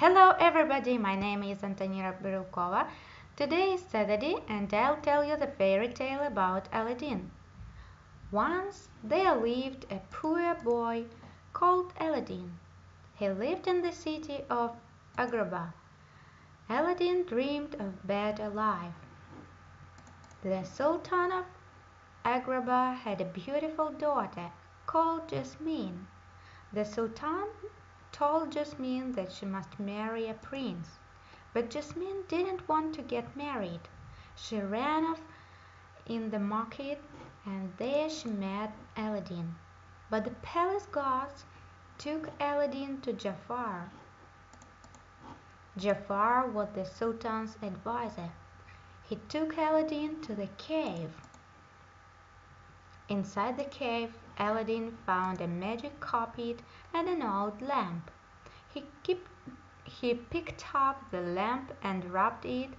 Hello everybody, my name is Antonina Brilkova. Today is Saturday and I'll tell you the fairy tale about Aladdin. Once there lived a poor boy called Aladdin. He lived in the city of Agrabah. Aladdin dreamed of better life. The Sultan of Agrabah had a beautiful daughter called Jasmine. The Sultan told Jasmine that she must marry a prince. But Jasmine didn't want to get married. She ran off in the market and there she met Aladdin. But the palace guards took Aladdin to Jafar. Jafar was the Sultan's advisor. He took Aladdin to the cave. Inside the cave, Aladdin found a magic carpet and an old lamp. He, picked up the lamp and rubbed it,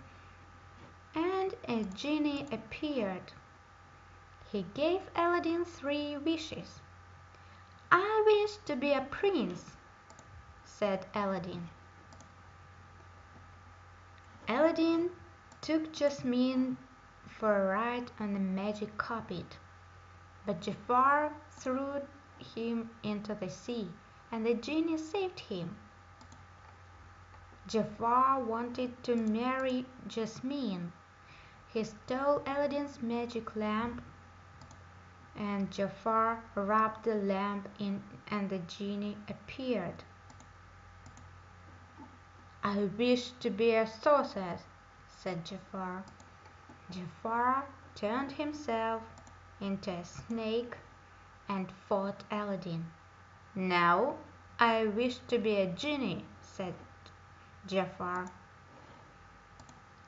and a genie appeared. He gave Aladdin three wishes. I wish to be a prince, said Aladdin. Aladdin took Jasmine for a ride on the magic carpet. But Jafar threw him into the sea, and the genie saved him. Jafar wanted to marry Jasmine. He stole Aladdin's magic lamp, and Jafar rubbed the lamp in, and the genie appeared. I wish to be a sorcerer, said Jafar. Jafar turned himself into a snake and fought Aladdin. Now I wish to be a genie, said Jafar.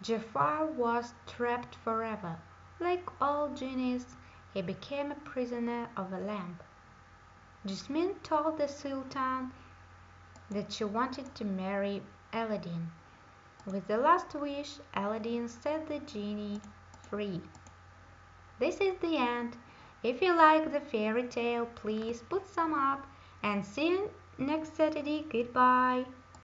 Jafar was trapped forever. Like all genies, he became a prisoner of a lamp. Jasmine told the Sultan that she wanted to marry Aladdin. With the last wish, Aladdin set the genie free. This is the end. If you like the fairy tale, please put some up and see you next Saturday. Goodbye.